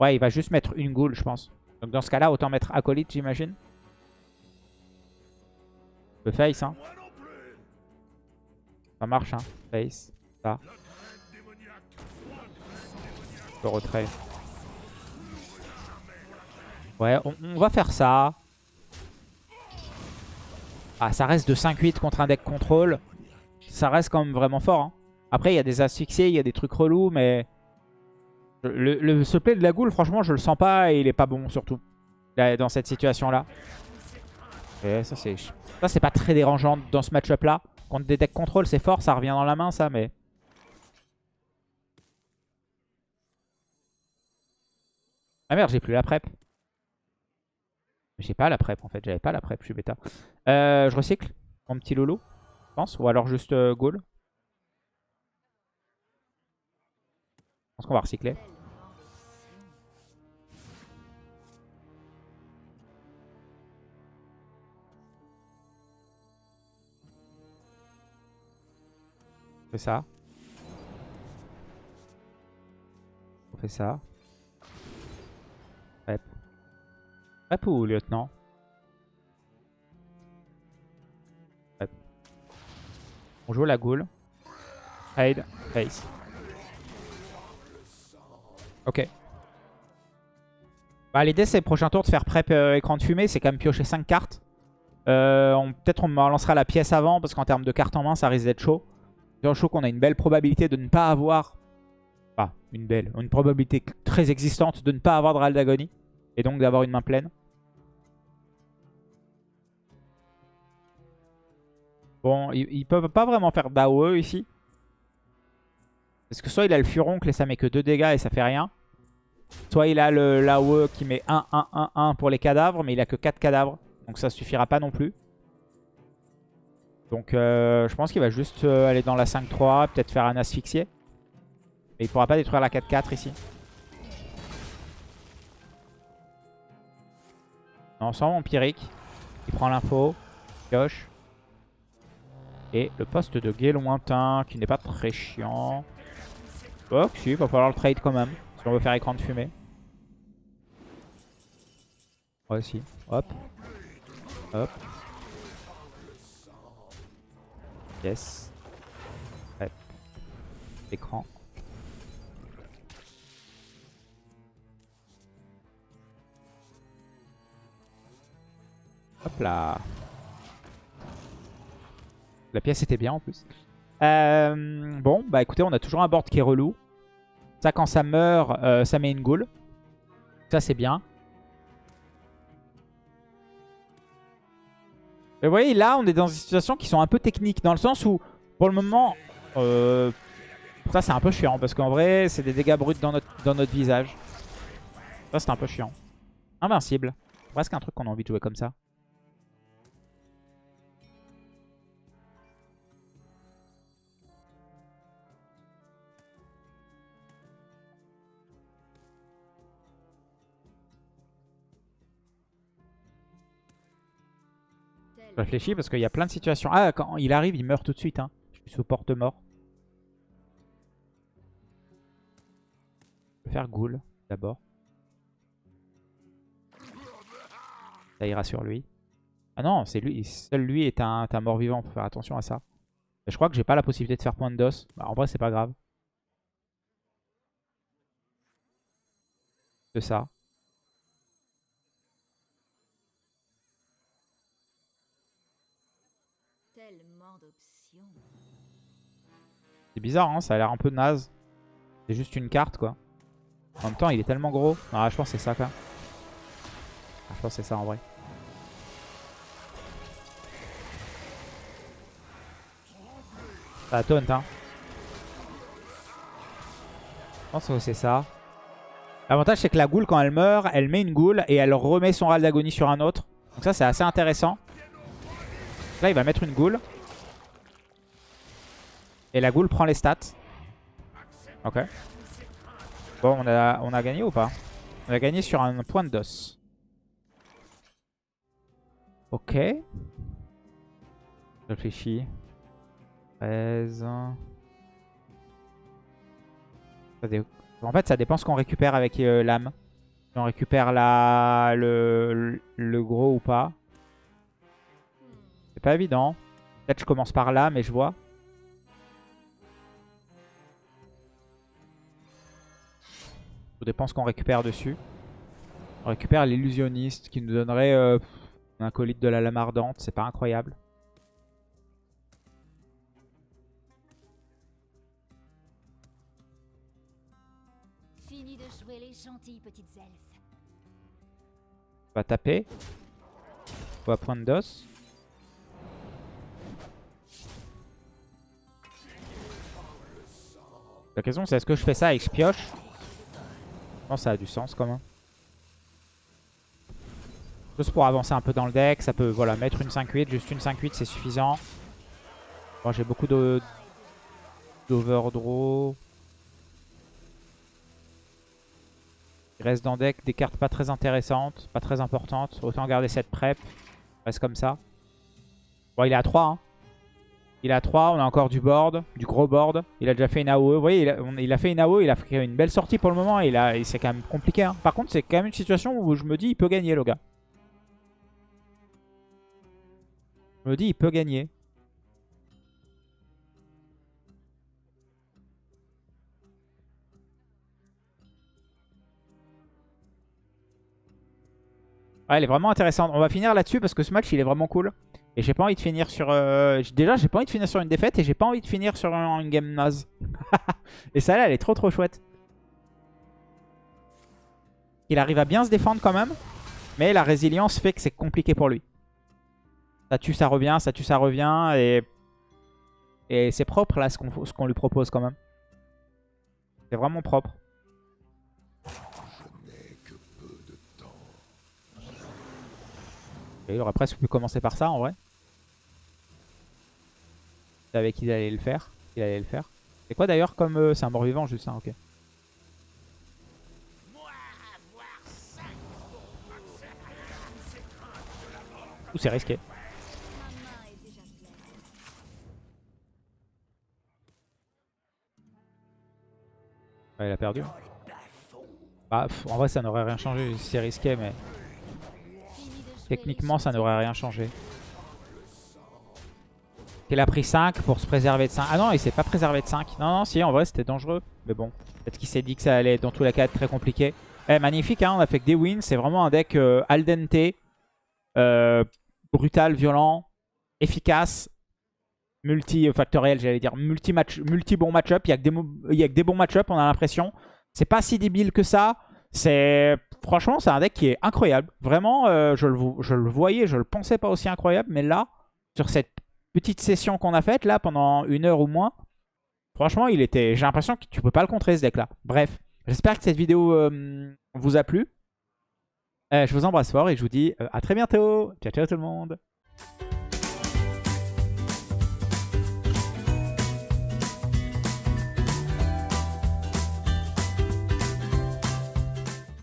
S1: Ouais, il va juste mettre une goule, je pense. Donc dans ce cas-là, autant mettre acolyte, j'imagine. Le face, hein. Ça marche, hein. Face. Ça. Le retrait. Ouais, on, va faire ça. Ah, ça reste de 5-8 contre un deck contrôle. Ça reste quand même vraiment fort. Hein. Après, il y a des asphyxiés, il y a des trucs relous, mais... Le, le, play de la goule, franchement, je le sens pas et il est pas bon, surtout. dans cette situation-là. Et ça, c'est ça, c'est pas très dérangeant dans ce match-up là. Contre des decks contrôle, c'est fort, ça revient dans la main, ça, mais... Ah merde, j'ai plus la prep. J'ai pas la prep en fait, j'avais pas la prep, je suis bêta. Euh, je recycle mon petit lolo, je pense, ou alors juste euh, goal. Je pense qu'on va recycler. fait ça. On fait ça. Ou lieutenant. On joue la goule. Trade. Face. Ok. Bah, L'idée c'est prochain tour de faire prep euh, écran de fumée. C'est quand même piocher 5 cartes. Euh, Peut-être on me lancera la pièce avant parce qu'en termes de cartes en main ça risque d'être chaud chaud qu'on a une belle probabilité de ne pas avoir... Enfin, une belle, une probabilité très existante de ne pas avoir de Ral d'agonie. Et donc d'avoir une main pleine. Bon, ils, peuvent pas vraiment faire d'AOE ici. Parce que soit il a le furoncle et ça met que 2 dégâts et ça fait rien. Soit il a l'AOE qui met 1, 1, 1, 1 pour les cadavres, mais il a que 4 cadavres. Donc ça suffira pas non plus. Donc euh, je pense qu'il va juste euh, aller dans la 5-3, peut-être faire un asphyxié. Mais il pourra pas détruire la 4-4 ici. Non, sans. Il prend l'info, pioche. Et le poste de guet lointain qui n'est pas très chiant. Oh, si, il va falloir le trade quand même. Si on veut faire écran de fumée. Ouais, si. Hop. Hop. Yes. Écran. Hop là. La pièce était bien en plus. Euh, bon, bah écoutez, on a toujours un board qui est relou. Ça, quand ça meurt, euh, ça met une goule. Ça, c'est bien. Mais vous voyez, là, on est dans des situations qui sont un peu techniques. Dans le sens où, pour le moment, euh, ça c'est un peu chiant. Parce qu'en vrai, c'est des dégâts bruts dans notre, visage. Ça, c'est un peu chiant. Invincible. Presque un truc qu'on a envie de jouer comme ça. Réfléchis parce qu'il y a plein de situations. Ah, quand il arrive, il meurt tout de suite. Hein. Je suis sous porte-mort. Je vais faire Ghoul d'abord. Ça ira sur lui. Ah non, c'est lui. Seul lui est un, un mort-vivant. Faut faire attention à ça. Je crois que j'ai pas la possibilité de faire point de dos. Bah, en vrai, c'est pas grave. C'est ça. C'est bizarre, hein. Ça a l'air un peu naze. C'est juste une carte, quoi. En même temps, il est tellement gros. Ah, je pense que c'est ça, quoi. Ah, je pense que c'est ça, en vrai. Ça taunt, hein. Je pense que c'est ça. L'avantage, c'est que la goule, quand elle meurt, elle met une goule et elle remet son râle d'agonie sur un autre. Donc ça, c'est assez intéressant. Là, il va mettre une goule. Et la goule prend les stats. Ok. Bon, on a, on a gagné ou pas? On a gagné sur un point de dos. Ok. Je Réfléchis. 13. Ça dé- En fait, ça dépend ce qu'on récupère avec euh, l'âme. Si on récupère la... le... le gros ou pas. C'est pas évident. Peut-être je commence par là, mais je vois. Tout dépend ce qu'on récupère dessus. On récupère l'illusionniste qui nous donnerait euh, un colite de la lame ardente. C'est pas incroyable.
S2: Fini de jouer les gentilles petites elfes.
S1: On va taper. On va point de dos. La question c'est est-ce que je fais ça et que je pioche? Que ça a du sens quand même. Juste pour avancer un peu dans le deck, ça peut voilà, mettre une 5-8, juste une 5-8 c'est suffisant. Bon, J'ai beaucoup d'overdraw. Il reste dans le deck des cartes pas très intéressantes, pas très importantes. Autant garder cette prep. Reste comme ça. Bon, il est à 3. Hein. Il à 3. On a encore du board, du gros board. Il a déjà fait une AOE. Vous voyez, il a, a fait une AOE. Il a fait une belle sortie pour le moment. Il a- c'est quand même compliqué. hein. Par contre, c'est quand même une situation où je me dis il peut gagner, le gars. Je me dis il peut gagner. Ouais, elle est vraiment intéressante. On va finir là-dessus parce que ce match, il est vraiment cool. Et j'ai pas envie de finir sur... euh, Déjà, j'ai pas envie de finir sur une défaite et j'ai pas envie de finir sur un- une game naze. (laughs) et celle-là, elle est trop trop chouette. Il arrive à bien se défendre quand même. Mais la résilience fait que c'est compliqué pour lui. Ça tue, ça revient, ça tue, ça revient. Et, et c'est propre là ce qu'on lui propose quand même. C'est vraiment propre. Il aurait presque pu commencer par ça en vrai. Savais qu'il allait le faire. Il allait le faire. C'est quoi d'ailleurs comme... euh, c'est un mort-vivant juste ça, ok. Ouh, c'est risqué. Il a perdu. Bah, en vrai, ça n'aurait rien changé. C'est risqué, mais techniquement, ça n'aurait rien changé. Il a pris 5 pour se préserver de 5. Ah non, il s'est pas préservé de 5. Non, non, si, en vrai, c'était dangereux. Mais bon, peut-être qu'il s'est dit que ça allait dans tous les cas être très compliqué. Eh, magnifique, hein, on a fait que des wins. C'est vraiment un deck euh, al dente, euh, brutal, violent, efficace, multi-factoriel, j'allais dire, multi-match, multi-bon match-up. Il y a que des, bons match-up, on a l'impression. C'est pas si débile que ça. C'est Franchement, c'est un deck qui est incroyable. Vraiment, euh, je, le, je le voyais, je le pensais pas aussi incroyable. Mais là, sur cette petite session qu'on a faite là pendant une heure ou moins, franchement, il était. j'ai l'impression que tu peux pas le contrer ce deck là. Bref, j'espère que cette vidéo euh, vous a plu. Euh, je vous embrasse fort et je vous dis euh, à très bientôt. Ciao, ciao tout le monde.